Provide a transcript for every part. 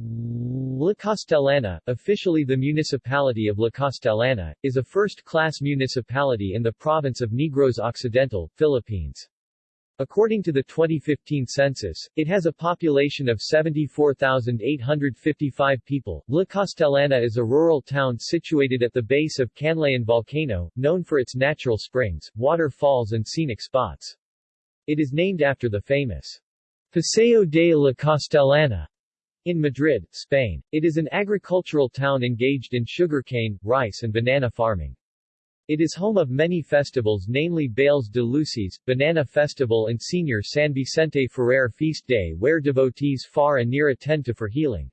La Castellana, officially the municipality of La Castellana, is a first-class municipality in the province of Negros Occidental, Philippines. According to the 2015 census, it has a population of 74,855 people. La Castellana is a rural town situated at the base of Canlaon volcano, known for its natural springs, waterfalls and scenic spots. It is named after the famous Paseo de la Castellana in Madrid, Spain. It is an agricultural town engaged in sugarcane, rice and banana farming. It is home of many festivals namely Bailes de Luces, Banana Festival and Señor San Vicente Ferrer Feast Day where devotees far and near attend to for healing.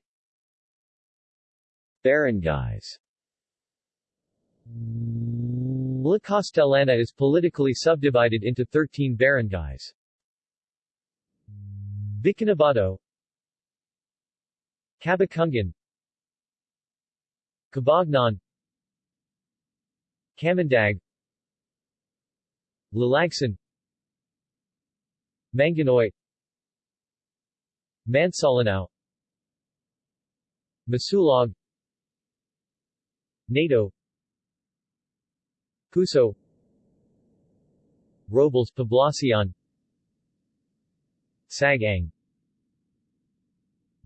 Barangays La Castellana is politically subdivided into 13 barangays. Biaknabato Cabacungan Cabagnaan Camandag. Lalagsan. Manghanoy Mansalanao Masulog. Nato Puso. Robles Poblacion. Sag-Ang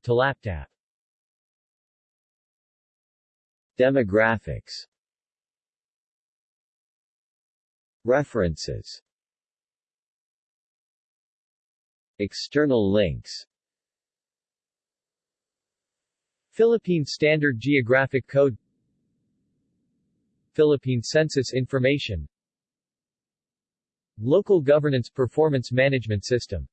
Talaptap Demographics. References. External links. Philippine Standard Geographic Code. Philippine Census Information. Local Governance Performance Management System